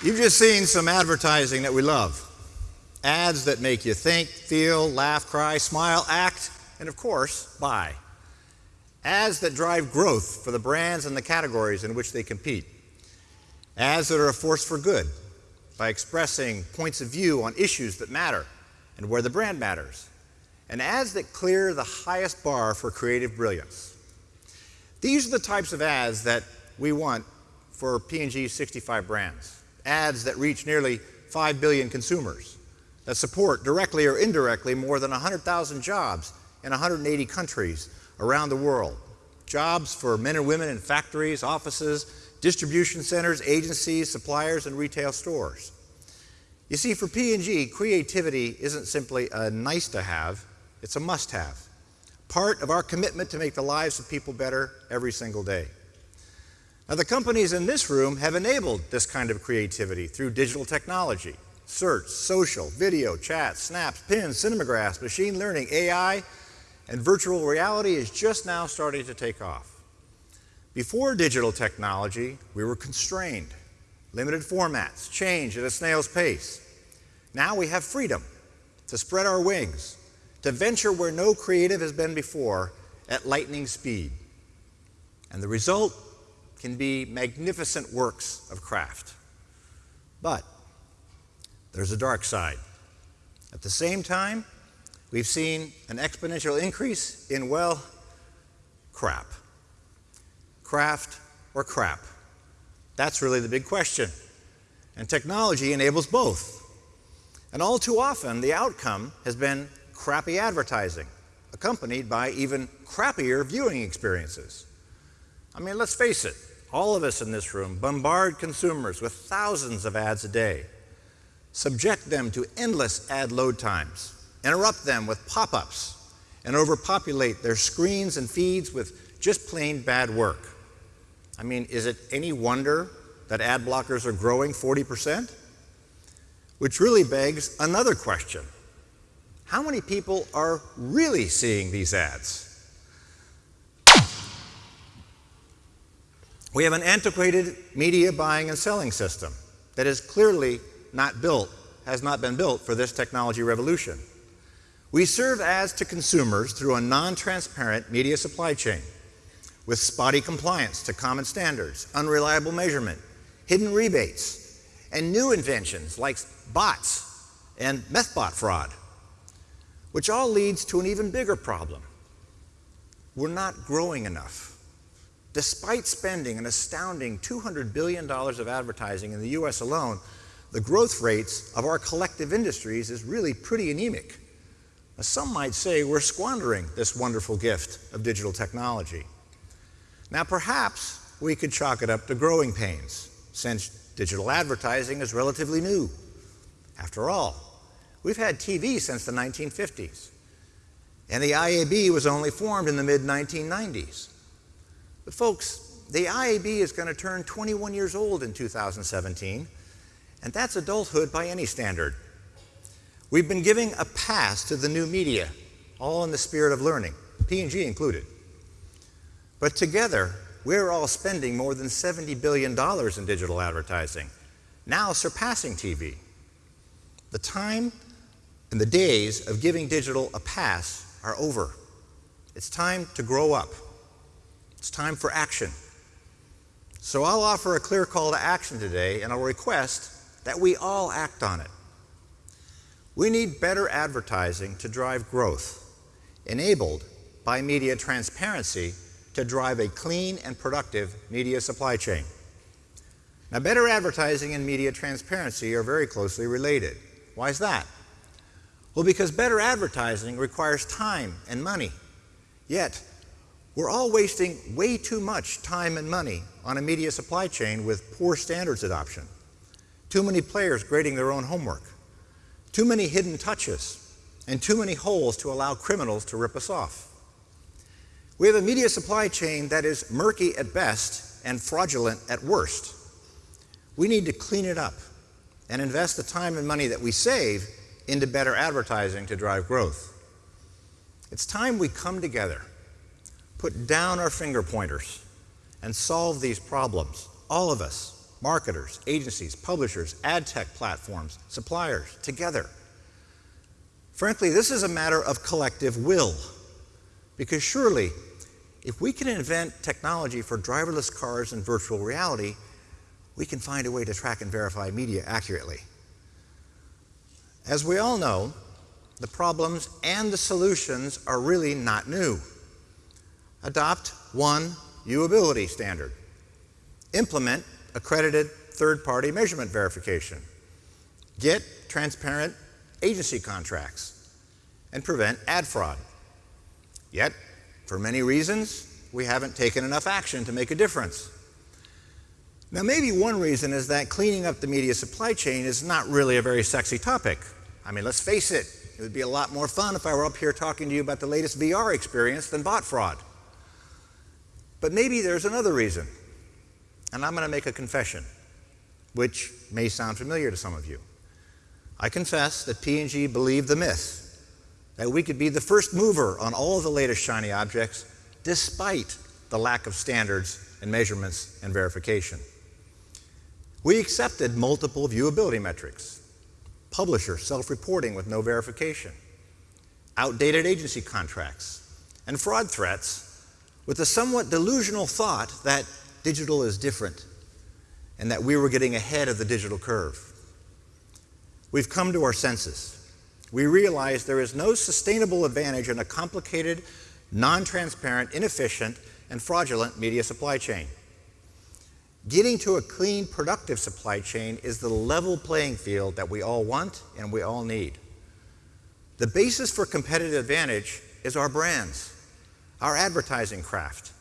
You've just seen some advertising that we love. Ads that make you think, feel, laugh, cry, smile, act, and of course, buy. Ads that drive growth for the brands and the categories in which they compete. Ads that are a force for good by expressing points of view on issues that matter and where the brand matters. And ads that clear the highest bar for creative brilliance. These are the types of ads that we want for P&G's 65 brands ads that reach nearly 5 billion consumers, that support directly or indirectly more than 100,000 jobs in 180 countries around the world. Jobs for men and women in factories, offices, distribution centers, agencies, suppliers, and retail stores. You see, for P&G, creativity isn't simply a nice to have, it's a must have. Part of our commitment to make the lives of people better every single day. Now, the companies in this room have enabled this kind of creativity through digital technology, search, social, video, chat, snaps, pins, cinemagraphs, machine learning, AI, and virtual reality is just now starting to take off. Before digital technology, we were constrained, limited formats, change at a snail's pace. Now we have freedom to spread our wings, to venture where no creative has been before at lightning speed. And the result can be magnificent works of craft. But there's a dark side. At the same time, we've seen an exponential increase in, well, crap. Craft or crap? That's really the big question. And technology enables both. And all too often, the outcome has been crappy advertising, accompanied by even crappier viewing experiences. I mean, let's face it, all of us in this room bombard consumers with thousands of ads a day, subject them to endless ad load times, interrupt them with pop ups, and overpopulate their screens and feeds with just plain bad work. I mean, is it any wonder that ad blockers are growing 40%? Which really begs another question How many people are really seeing these ads? We have an antiquated media buying and selling system that is clearly not built, has not been built for this technology revolution. We serve ads to consumers through a non-transparent media supply chain with spotty compliance to common standards, unreliable measurement, hidden rebates, and new inventions like bots and methbot fraud, which all leads to an even bigger problem. We're not growing enough. Despite spending an astounding $200 billion of advertising in the US alone, the growth rates of our collective industries is really pretty anemic. Some might say we're squandering this wonderful gift of digital technology. Now, perhaps we could chalk it up to growing pains, since digital advertising is relatively new. After all, we've had TV since the 1950s, and the IAB was only formed in the mid 1990s. But folks, the IAB is going to turn 21 years old in 2017, and that's adulthood by any standard. We've been giving a pass to the new media, all in the spirit of learning, P&G included. But together, we're all spending more than $70 billion in digital advertising, now surpassing TV. The time and the days of giving digital a pass are over. It's time to grow up. It's time for action. So I'll offer a clear call to action today, and I'll request that we all act on it. We need better advertising to drive growth, enabled by media transparency to drive a clean and productive media supply chain. Now, better advertising and media transparency are very closely related. Why is that? Well, because better advertising requires time and money. Yet, we're all wasting way too much time and money on a media supply chain with poor standards adoption. Too many players grading their own homework. Too many hidden touches. And too many holes to allow criminals to rip us off. We have a media supply chain that is murky at best and fraudulent at worst. We need to clean it up and invest the time and money that we save into better advertising to drive growth. It's time we come together put down our finger pointers and solve these problems, all of us, marketers, agencies, publishers, ad tech platforms, suppliers, together. Frankly, this is a matter of collective will. Because surely, if we can invent technology for driverless cars and virtual reality, we can find a way to track and verify media accurately. As we all know, the problems and the solutions are really not new. Adopt one viewability standard. Implement accredited third-party measurement verification. Get transparent agency contracts and prevent ad fraud. Yet, for many reasons, we haven't taken enough action to make a difference. Now, maybe one reason is that cleaning up the media supply chain is not really a very sexy topic. I mean, let's face it, it would be a lot more fun if I were up here talking to you about the latest VR experience than bot fraud. But maybe there's another reason. And I'm going to make a confession, which may sound familiar to some of you. I confess that P&G believed the myth that we could be the first mover on all of the latest shiny objects despite the lack of standards and measurements and verification. We accepted multiple viewability metrics, publisher self-reporting with no verification, outdated agency contracts, and fraud threats with the somewhat delusional thought that digital is different and that we were getting ahead of the digital curve. We've come to our senses. We realize there is no sustainable advantage in a complicated, non-transparent, inefficient, and fraudulent media supply chain. Getting to a clean, productive supply chain is the level playing field that we all want and we all need. The basis for competitive advantage is our brands, our advertising craft,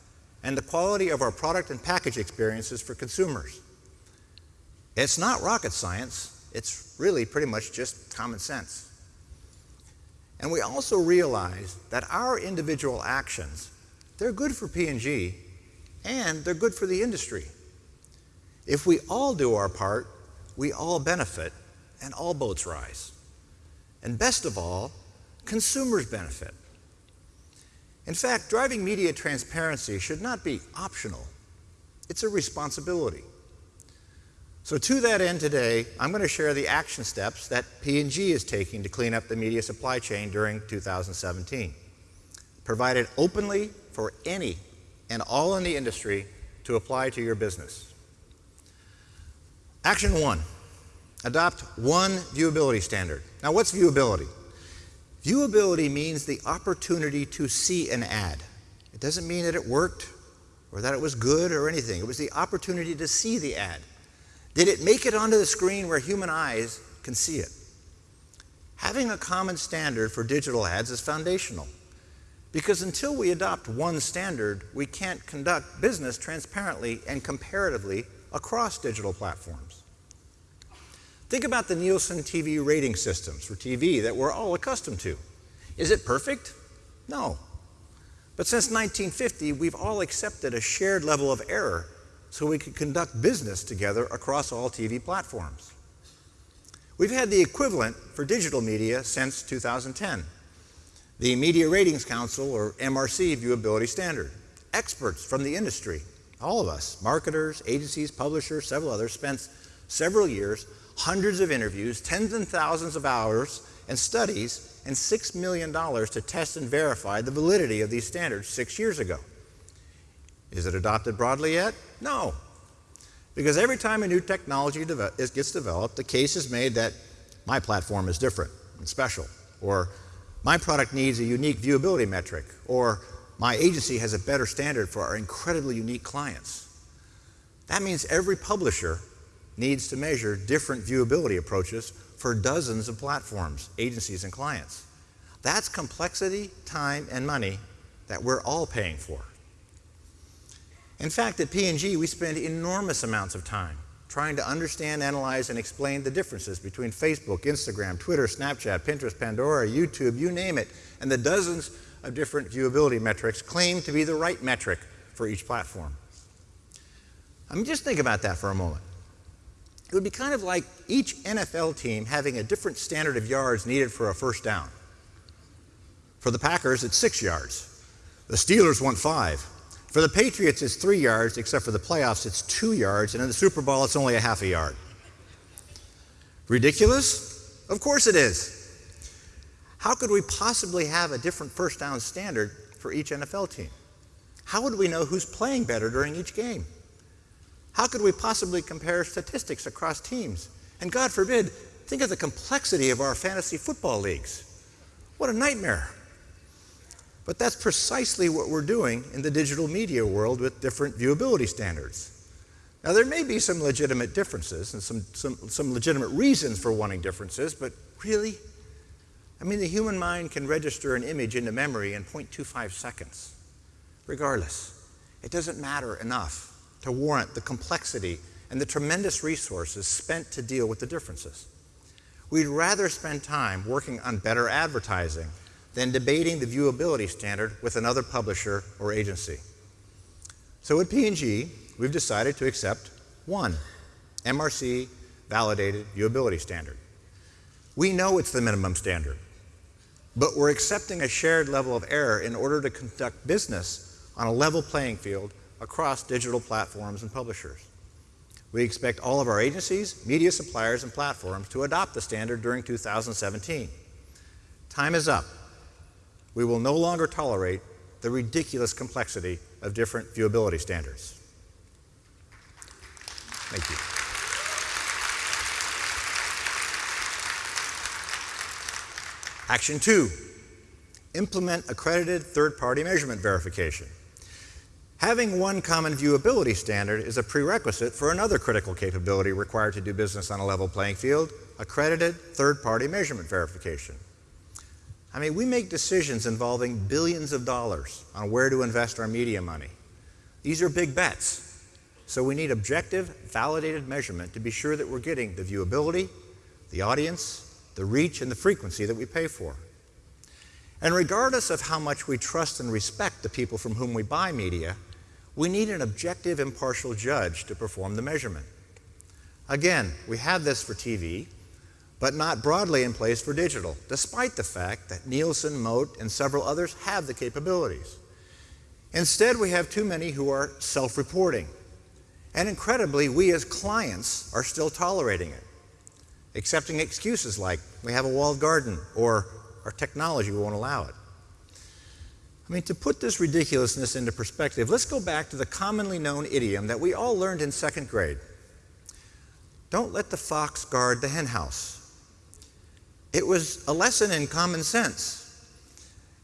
and the quality of our product and package experiences for consumers. It's not rocket science. It's really pretty much just common sense. And we also realize that our individual actions, they're good for P&G and they're good for the industry. If we all do our part, we all benefit and all boats rise. And best of all, consumers benefit. In fact, driving media transparency should not be optional. It's a responsibility. So to that end today, I'm going to share the action steps that P&G is taking to clean up the media supply chain during 2017, provided openly for any and all in the industry to apply to your business. Action one, adopt one viewability standard. Now what's viewability? Viewability means the opportunity to see an ad. It doesn't mean that it worked or that it was good or anything. It was the opportunity to see the ad. Did it make it onto the screen where human eyes can see it? Having a common standard for digital ads is foundational because until we adopt one standard, we can't conduct business transparently and comparatively across digital platforms. Think about the Nielsen TV rating systems for TV that we're all accustomed to. Is it perfect? No. But since 1950, we've all accepted a shared level of error so we could conduct business together across all TV platforms. We've had the equivalent for digital media since 2010. The Media Ratings Council, or MRC, viewability standard. Experts from the industry, all of us, marketers, agencies, publishers, several others, spent several years, hundreds of interviews, tens and thousands of hours, and studies, and $6 million to test and verify the validity of these standards six years ago. Is it adopted broadly yet? No. Because every time a new technology gets developed, the case is made that my platform is different and special, or my product needs a unique viewability metric, or my agency has a better standard for our incredibly unique clients. That means every publisher needs to measure different viewability approaches for dozens of platforms, agencies, and clients. That's complexity, time, and money that we're all paying for. In fact, at P&G, we spend enormous amounts of time trying to understand, analyze, and explain the differences between Facebook, Instagram, Twitter, Snapchat, Pinterest, Pandora, YouTube, you name it, and the dozens of different viewability metrics claimed to be the right metric for each platform. I mean, just think about that for a moment. It would be kind of like each NFL team having a different standard of yards needed for a first down. For the Packers, it's six yards. The Steelers want five. For the Patriots, it's three yards, except for the playoffs, it's two yards, and in the Super Bowl, it's only a half a yard. Ridiculous? Of course it is. How could we possibly have a different first down standard for each NFL team? How would we know who's playing better during each game? How could we possibly compare statistics across teams? And God forbid, think of the complexity of our fantasy football leagues. What a nightmare. But that's precisely what we're doing in the digital media world with different viewability standards. Now, there may be some legitimate differences and some, some, some legitimate reasons for wanting differences, but really? I mean, the human mind can register an image into memory in 0.25 seconds. Regardless, it doesn't matter enough to warrant the complexity and the tremendous resources spent to deal with the differences. We'd rather spend time working on better advertising than debating the viewability standard with another publisher or agency. So at P&G, we've decided to accept one MRC validated viewability standard. We know it's the minimum standard, but we're accepting a shared level of error in order to conduct business on a level playing field across digital platforms and publishers. We expect all of our agencies, media suppliers, and platforms to adopt the standard during 2017. Time is up. We will no longer tolerate the ridiculous complexity of different viewability standards. Thank you. Action two, implement accredited third-party measurement verification. Having one common viewability standard is a prerequisite for another critical capability required to do business on a level playing field, accredited third-party measurement verification. I mean, we make decisions involving billions of dollars on where to invest our media money. These are big bets, so we need objective, validated measurement to be sure that we're getting the viewability, the audience, the reach, and the frequency that we pay for. And regardless of how much we trust and respect the people from whom we buy media, we need an objective, impartial judge to perform the measurement. Again, we have this for TV, but not broadly in place for digital, despite the fact that Nielsen, Moat, and several others have the capabilities. Instead, we have too many who are self-reporting. And incredibly, we as clients are still tolerating it, accepting excuses like, we have a walled garden, or our technology won't allow it. I mean, to put this ridiculousness into perspective, let's go back to the commonly known idiom that we all learned in second grade. Don't let the fox guard the henhouse. It was a lesson in common sense.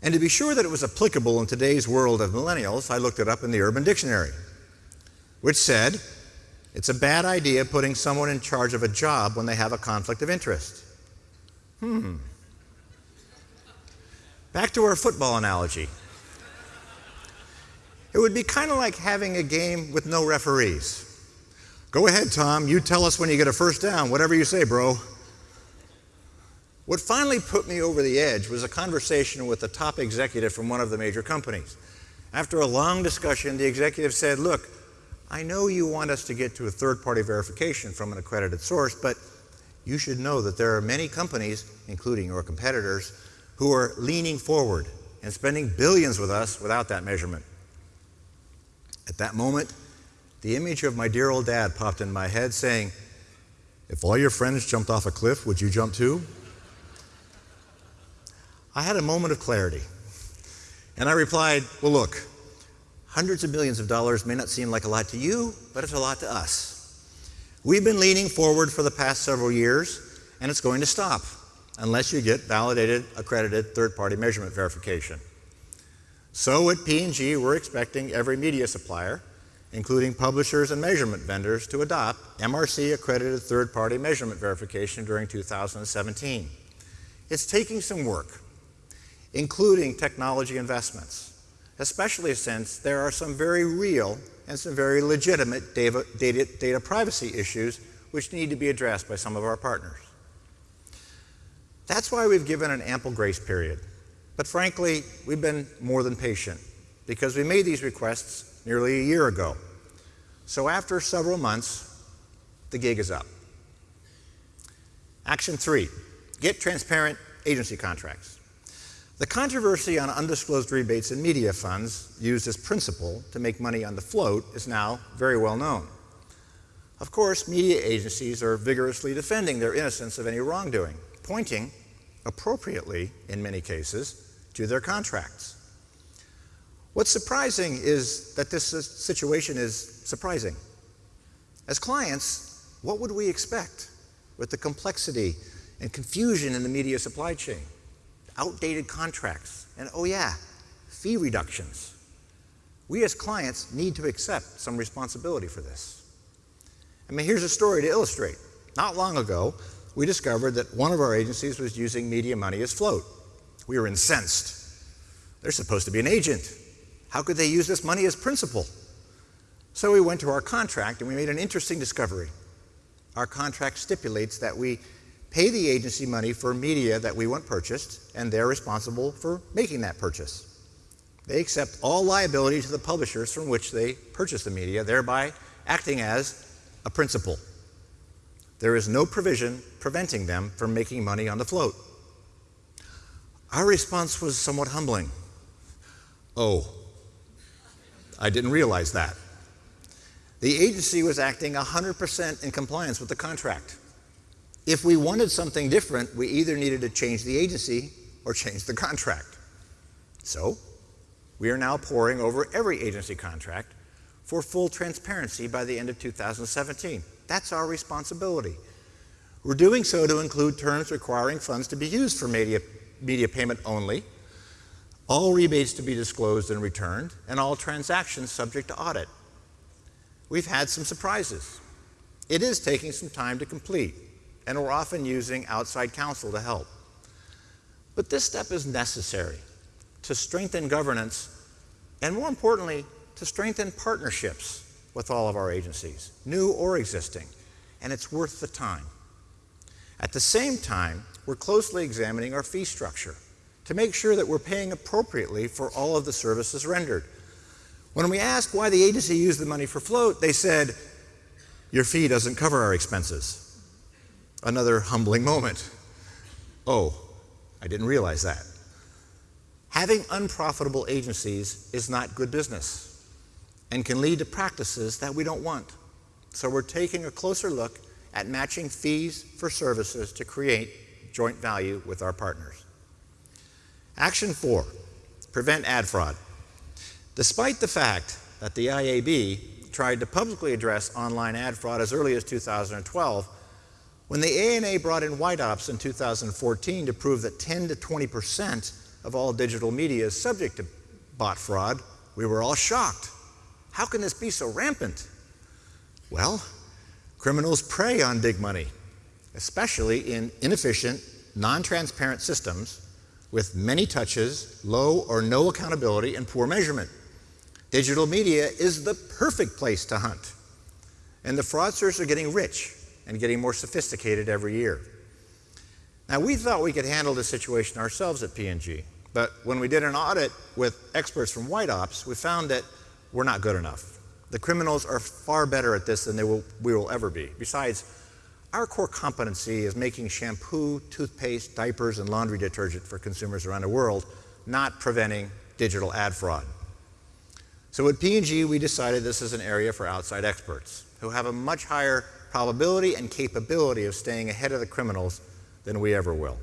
And to be sure that it was applicable in today's world of millennials, I looked it up in the Urban Dictionary, which said, it's a bad idea putting someone in charge of a job when they have a conflict of interest. Hmm. Back to our football analogy. It would be kind of like having a game with no referees. Go ahead, Tom. You tell us when you get a first down. Whatever you say, bro. What finally put me over the edge was a conversation with a top executive from one of the major companies. After a long discussion, the executive said, Look, I know you want us to get to a third party verification from an accredited source, but you should know that there are many companies, including your competitors, who are leaning forward and spending billions with us without that measurement. At that moment, the image of my dear old dad popped in my head saying, If all your friends jumped off a cliff, would you jump too? I had a moment of clarity. And I replied, Well, look, hundreds of millions of dollars may not seem like a lot to you, but it's a lot to us. We've been leaning forward for the past several years, and it's going to stop unless you get validated, accredited third-party measurement verification. So at P&G, we're expecting every media supplier, including publishers and measurement vendors, to adopt MRC accredited third-party measurement verification during 2017. It's taking some work, including technology investments, especially since there are some very real and some very legitimate data, data, data privacy issues which need to be addressed by some of our partners. That's why we've given an ample grace period. But frankly, we've been more than patient because we made these requests nearly a year ago. So after several months, the gig is up. Action three, get transparent agency contracts. The controversy on undisclosed rebates and media funds used as principal to make money on the float is now very well known. Of course, media agencies are vigorously defending their innocence of any wrongdoing, pointing, appropriately in many cases, to their contracts. What's surprising is that this situation is surprising. As clients, what would we expect with the complexity and confusion in the media supply chain? outdated contracts, and oh yeah, fee reductions. We as clients need to accept some responsibility for this. I mean, here's a story to illustrate. Not long ago, we discovered that one of our agencies was using media money as float. We were incensed. They're supposed to be an agent. How could they use this money as principal? So we went to our contract and we made an interesting discovery. Our contract stipulates that we pay the agency money for media that we want purchased, and they're responsible for making that purchase. They accept all liability to the publishers from which they purchase the media, thereby acting as a principal. There is no provision preventing them from making money on the float. Our response was somewhat humbling. Oh, I didn't realize that. The agency was acting 100% in compliance with the contract. If we wanted something different, we either needed to change the agency or change the contract. So, we are now poring over every agency contract for full transparency by the end of 2017. That's our responsibility. We're doing so to include terms requiring funds to be used for media, media payment only, all rebates to be disclosed and returned, and all transactions subject to audit. We've had some surprises. It is taking some time to complete and we're often using outside counsel to help. But this step is necessary to strengthen governance and, more importantly, to strengthen partnerships with all of our agencies, new or existing, and it's worth the time. At the same time, we're closely examining our fee structure to make sure that we're paying appropriately for all of the services rendered. When we asked why the agency used the money for float, they said, Your fee doesn't cover our expenses. Another humbling moment. Oh, I didn't realize that. Having unprofitable agencies is not good business and can lead to practices that we don't want. So we're taking a closer look at matching fees for services to create joint value with our partners. Action four, prevent ad fraud. Despite the fact that the IAB tried to publicly address online ad fraud as early as 2012, when the ANA brought in White Ops in 2014 to prove that 10 to 20% of all digital media is subject to bot fraud, we were all shocked. How can this be so rampant? Well, criminals prey on big money, especially in inefficient, non-transparent systems with many touches, low or no accountability, and poor measurement. Digital media is the perfect place to hunt. And the fraudsters are getting rich and getting more sophisticated every year. Now, we thought we could handle this situation ourselves at P&G, but when we did an audit with experts from White Ops, we found that we're not good enough. The criminals are far better at this than they will, we will ever be. Besides, our core competency is making shampoo, toothpaste, diapers, and laundry detergent for consumers around the world, not preventing digital ad fraud. So at P&G, we decided this is an area for outside experts who have a much higher probability and capability of staying ahead of the criminals than we ever will.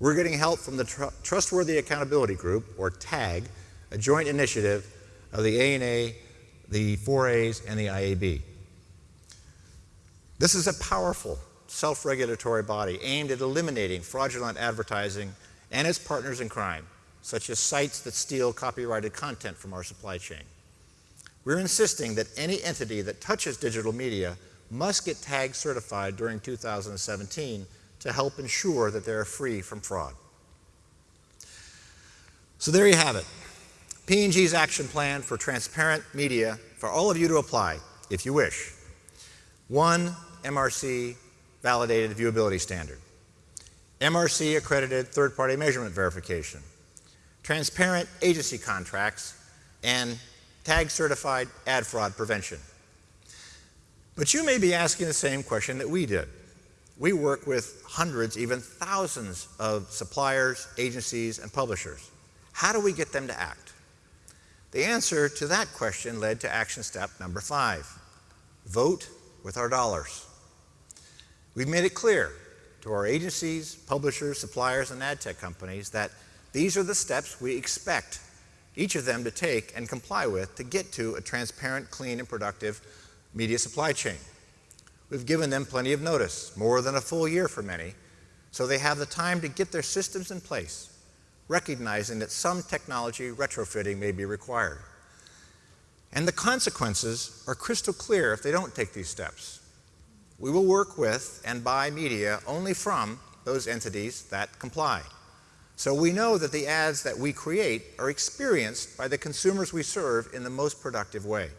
We're getting help from the Tr Trustworthy Accountability Group, or TAG, a joint initiative of the ANA, the 4As, and the IAB. This is a powerful self-regulatory body aimed at eliminating fraudulent advertising and its partners in crime, such as sites that steal copyrighted content from our supply chain. We're insisting that any entity that touches digital media must get TAG certified during 2017 to help ensure that they're free from fraud. So there you have it. P&G's action plan for transparent media for all of you to apply, if you wish. One, MRC validated viewability standard. MRC accredited third-party measurement verification. Transparent agency contracts and tag certified ad fraud prevention. But you may be asking the same question that we did. we work with hundreds, even thousands of suppliers, agencies, and publishers. How do we get them to act? The answer to that question led to action step number five vote with our dollars. We've made it clear to our agencies, publishers, suppliers, and ad tech companies that these are the steps we expect each of them to take and comply with to get to a transparent, clean, and productive media supply chain. We've given them plenty of notice, more than a full year for many, so they have the time to get their systems in place, recognizing that some technology retrofitting may be required. And the consequences are crystal clear if they don't take these steps. We will work with and buy media only from those entities that comply. So we know that the ads that we create are experienced by the consumers we serve in the most productive way.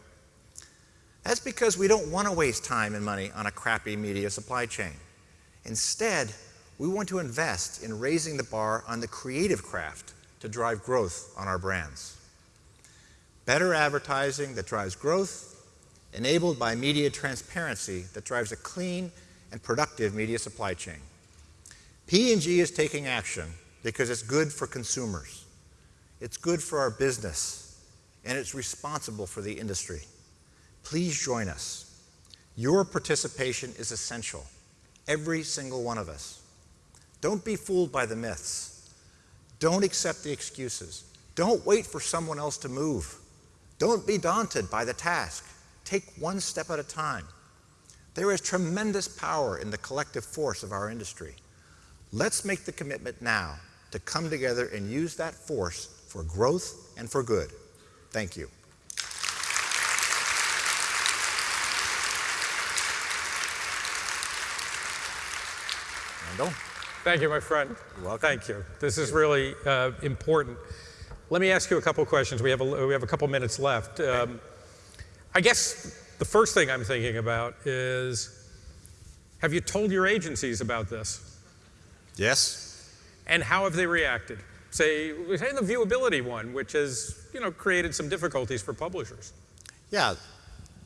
That's because we don't want to waste time and money on a crappy media supply chain. Instead, we want to invest in raising the bar on the creative craft to drive growth on our brands. Better advertising that drives growth, enabled by media transparency that drives a clean and productive media supply chain. P&G is taking action because it's good for consumers. It's good for our business, and it's responsible for the industry. Please join us. Your participation is essential, every single one of us. Don't be fooled by the myths. Don't accept the excuses. Don't wait for someone else to move. Don't be daunted by the task. Take one step at a time. There is tremendous power in the collective force of our industry. Let's make the commitment now to come together and use that force for growth and for good. Thank you. Thank you, my friend. You're welcome. Thank you. This is really uh, important. Let me ask you a couple questions. We have a, we have a couple minutes left. Um, I guess the first thing I'm thinking about is, have you told your agencies about this? Yes. And how have they reacted? Say, say the viewability one, which has you know created some difficulties for publishers. Yeah,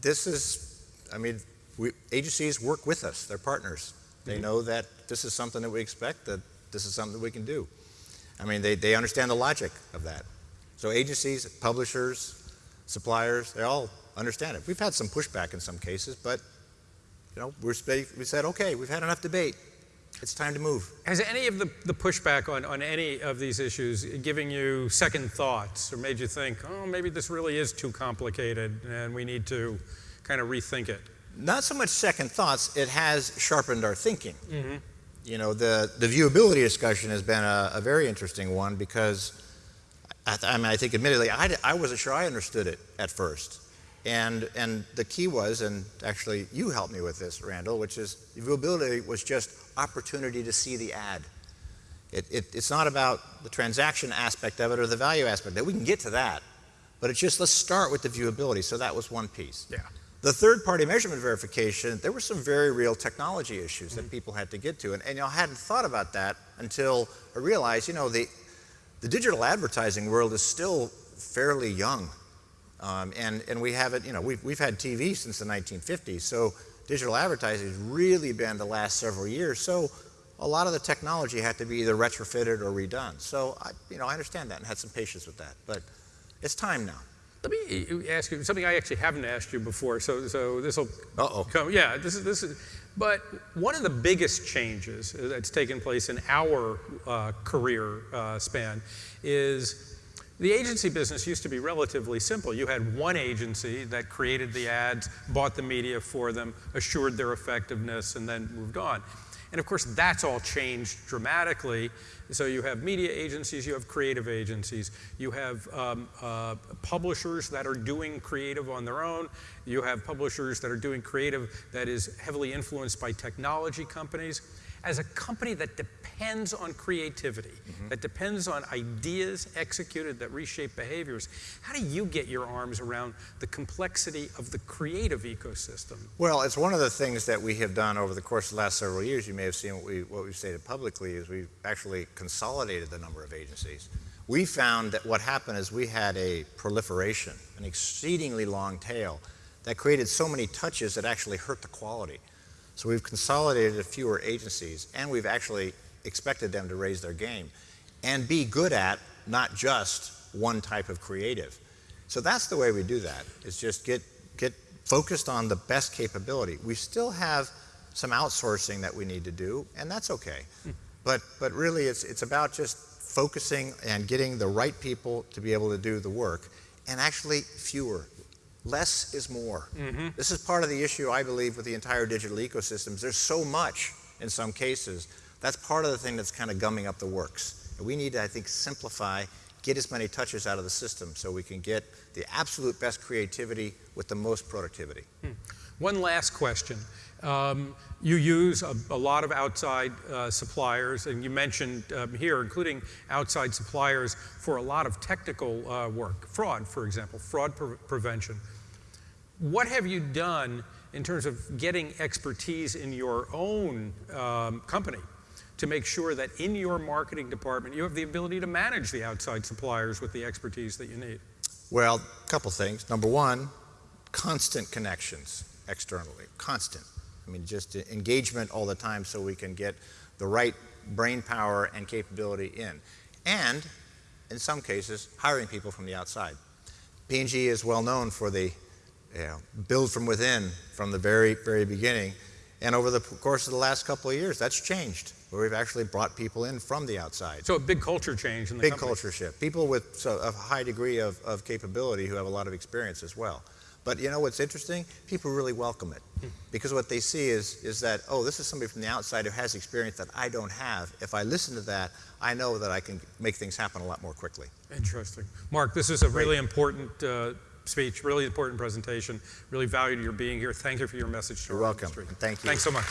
this is. I mean, we, agencies work with us; they're partners. They know that this is something that we expect, that this is something that we can do. I mean, they, they understand the logic of that. So agencies, publishers, suppliers, they all understand it. We've had some pushback in some cases, but you know, we're, we said, okay, we've had enough debate. It's time to move. Has any of the, the pushback on, on any of these issues giving you second thoughts or made you think, oh, maybe this really is too complicated and we need to kind of rethink it? Not so much second thoughts, it has sharpened our thinking. Mm -hmm you know, the, the viewability discussion has been a, a very interesting one because, I, I, mean, I think admittedly, I, I wasn't sure I understood it at first. And, and the key was, and actually you helped me with this, Randall, which is viewability was just opportunity to see the ad. It, it, it's not about the transaction aspect of it or the value aspect of it. We can get to that. But it's just let's start with the viewability. So that was one piece. Yeah. The third-party measurement verification, there were some very real technology issues that people had to get to. And, and you know, I hadn't thought about that until I realized, you know, the, the digital advertising world is still fairly young. Um, and, and we haven't, you know, we've, we've had TV since the 1950s. So digital advertising has really been the last several years. So a lot of the technology had to be either retrofitted or redone. So, I, you know, I understand that and had some patience with that. But it's time now. Let me ask you something I actually haven't asked you before. So, so this will come. Yeah, this is this is. But one of the biggest changes that's taken place in our uh, career uh, span is the agency business used to be relatively simple. You had one agency that created the ads, bought the media for them, assured their effectiveness, and then moved on. And of course, that's all changed dramatically. So you have media agencies, you have creative agencies, you have um, uh, publishers that are doing creative on their own, you have publishers that are doing creative that is heavily influenced by technology companies. As a company that depends on creativity, mm -hmm. that depends on ideas executed that reshape behaviors. How do you get your arms around the complexity of the creative ecosystem? Well, it's one of the things that we have done over the course of the last several years. You may have seen what, we, what we've stated publicly is we've actually consolidated the number of agencies. We found that what happened is we had a proliferation, an exceedingly long tail that created so many touches that actually hurt the quality. So we've consolidated a fewer agencies, and we've actually expected them to raise their game and be good at not just one type of creative. So that's the way we do that, is just get, get focused on the best capability. We still have some outsourcing that we need to do, and that's okay. Hmm. But, but really, it's, it's about just focusing and getting the right people to be able to do the work, and actually fewer. Less is more. Mm-hmm. This is part of the issue, I believe, with the entire digital ecosystems. There's so much in some cases. That's part of the thing that's kind of gumming up the works. And we need to, I think, simplify, get as many touches out of the system so we can get the absolute best creativity with the most productivity. Hmm. One last question. Um, you use a, a, lot of outside uh, suppliers, and you mentioned um, here, including outside suppliers for a lot of technical uh, work, fraud, for example, fraud pre prevention. What have you done in terms of getting expertise in your own um, company to make sure that in your marketing department you have the ability to manage the outside suppliers with the expertise that you need? Well, a couple things. Number one, constant connections externally, constant. I mean, just engagement all the time so we can get the right brain power and capability in. And, in some cases, hiring people from the outside. P&G is well known for the you know, build from within from the very, very beginning. And over the course of the last couple of years, that's changed, where we've actually brought people in from the outside. So a big culture change in the Big company. culture shift. People with so, a high degree of, of capability who have a lot of experience as well. But you know what's interesting? People really welcome it because what they see is, is that, oh, this is somebody from the outside who has experience that I don't have. If I listen to that, I know that I can make things happen a lot more quickly. Interesting. Marc, this is a really important uh, speech, really important presentation. Really valued your being here. Thank you for your message to You're welcome. Industry. Thank you. Thanks so much.